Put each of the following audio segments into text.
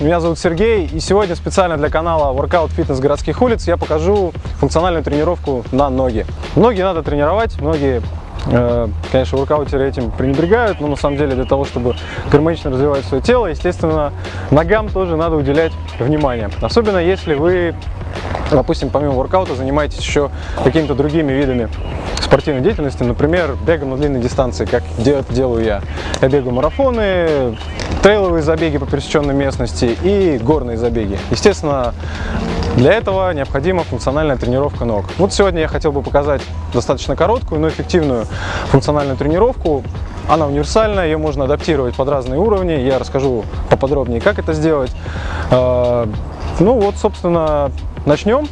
Меня зовут Сергей, и сегодня специально для канала Workout Fitness городских улиц я покажу функциональную тренировку на ноги. Ноги надо тренировать, многие э, Конечно, воркаутеры этим пренебрегают, но на самом деле для того, чтобы гармонично развивать свое тело, естественно, ногам тоже надо уделять внимание. Особенно если вы, допустим, помимо воркаута занимаетесь еще какими-то другими видами спортивной деятельности, например, бегом на длинной дистанции, как делаю я. Я бегаю марафоны, трейловые забеги по пересеченной местности и горные забеги. Естественно, для этого необходима функциональная тренировка ног. Вот сегодня я хотел бы показать достаточно короткую, но эффективную функциональную тренировку. Она универсальная, ее можно адаптировать под разные уровни. Я расскажу поподробнее, как это сделать. А, ну вот, собственно, начнем.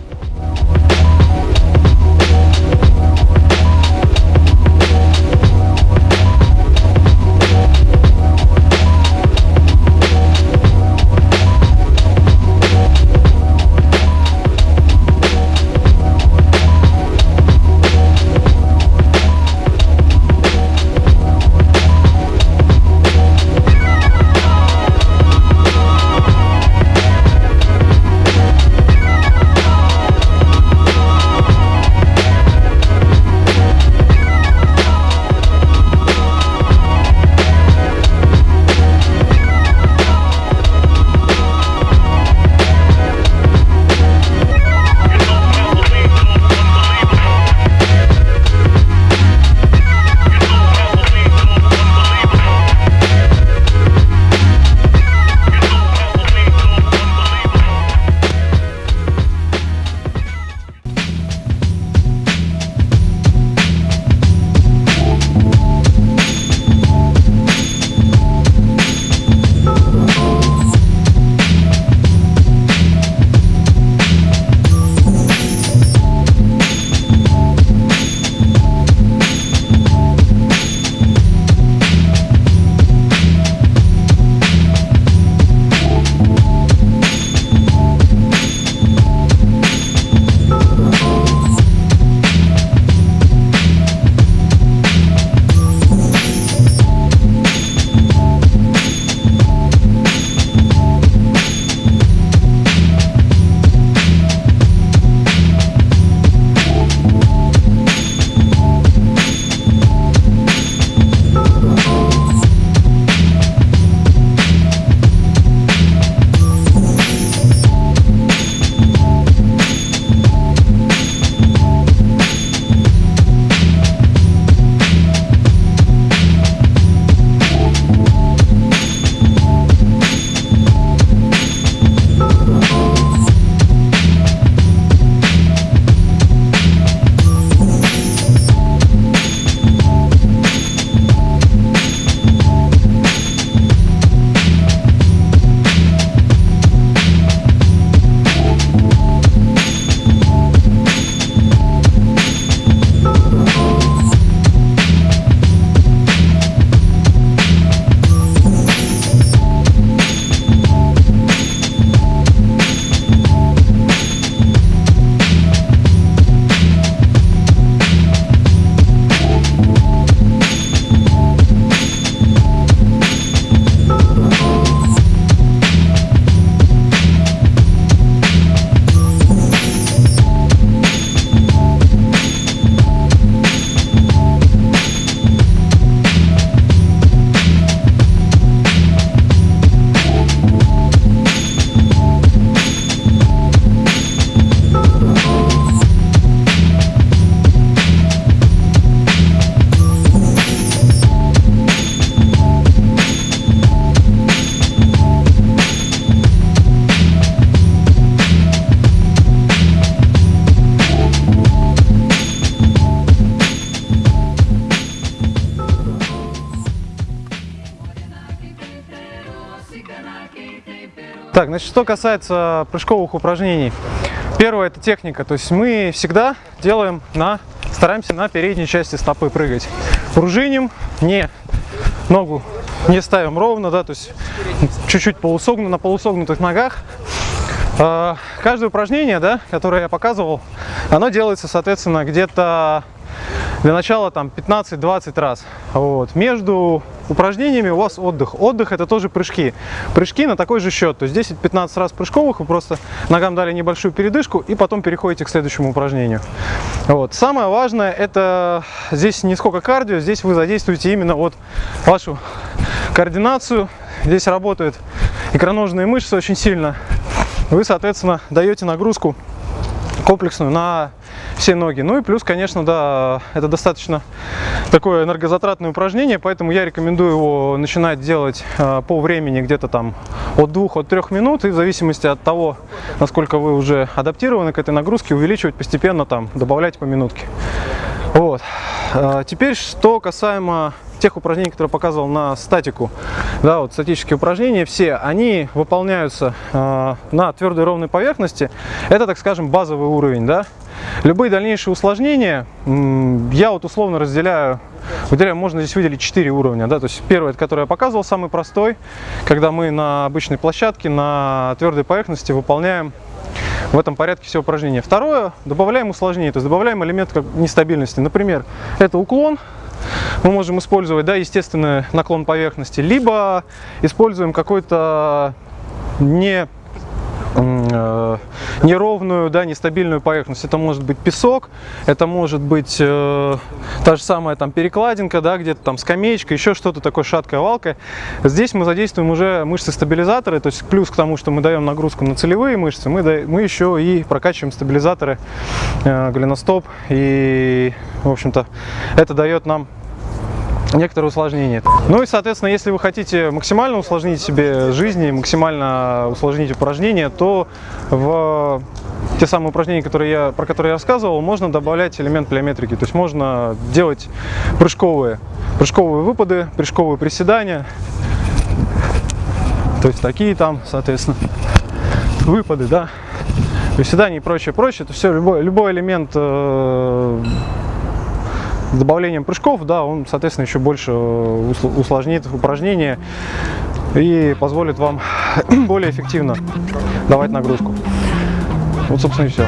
Так, значит, что касается прыжковых упражнений. Первое – это техника. То есть мы всегда делаем на, стараемся на передней части стопы прыгать. Пружиним, не ногу не ставим ровно, да, то есть чуть-чуть полусогну, на полусогнутых ногах. А, каждое упражнение, да, которое я показывал, оно делается, соответственно, где-то для начала там 15-20 раз. Вот. Между упражнениями у вас отдых. Отдых это тоже прыжки. Прыжки на такой же счет. То есть 10-15 раз прыжковых, вы просто ногам дали небольшую передышку и потом переходите к следующему упражнению. Вот. Самое важное это здесь не сколько кардио, здесь вы задействуете именно вот вашу координацию. Здесь работают икроножные мышцы очень сильно. Вы, соответственно, даете нагрузку комплексную на все ноги. Ну и плюс, конечно, да, это достаточно такое энергозатратное упражнение, поэтому я рекомендую его начинать делать э, по времени где-то там от 2 от 3 минут и в зависимости от того, насколько вы уже адаптированы к этой нагрузке, увеличивать постепенно там, добавлять по минутке. Вот. Э, теперь, что касаемо тех упражнений, которые показывал на статику, да, вот статические упражнения, все, они выполняются э, на твердой ровной поверхности. Это, так скажем, базовый уровень, да. Любые дальнейшие усложнения я вот условно разделяю, выделяю, можно здесь выделить 4 уровня. Да? То есть первый, который я показывал, самый простой, когда мы на обычной площадке, на твердой поверхности выполняем в этом порядке все упражнения. Второе, добавляем усложнение, то есть добавляем элемент нестабильности. Например, это уклон, мы можем использовать, да, естественный наклон поверхности, либо используем какой-то не неровную, да, нестабильную поверхность. Это может быть песок, это может быть э, та же самая там перекладинка, да, где-то там скамеечка, еще что-то такое шаткая валка. Здесь мы задействуем уже мышцы-стабилизаторы, то есть плюс к тому, что мы даем нагрузку на целевые мышцы, мы, да, мы еще и прокачиваем стабилизаторы э, голеностоп, и, в общем-то, это дает нам некоторые усложнения. Ну и, соответственно, если вы хотите максимально усложнить себе жизнь и максимально усложнить упражнения, то в те самые упражнения, которые я, про которые я рассказывал, можно добавлять элемент плеометрики. То есть можно делать прыжковые, прыжковые выпады, прыжковые приседания. То есть такие там, соответственно, выпады, да, приседания и прочее, прочее. Это все, любой, любой элемент э, с добавлением прыжков, да, он, соответственно, еще больше э, усложнит упражнение и позволит вам более эффективно давать нагрузку. Вот, собственно, и все.